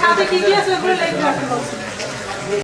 সাথে কি কি আছে ওগুলো লিখে রাখতে বলছি।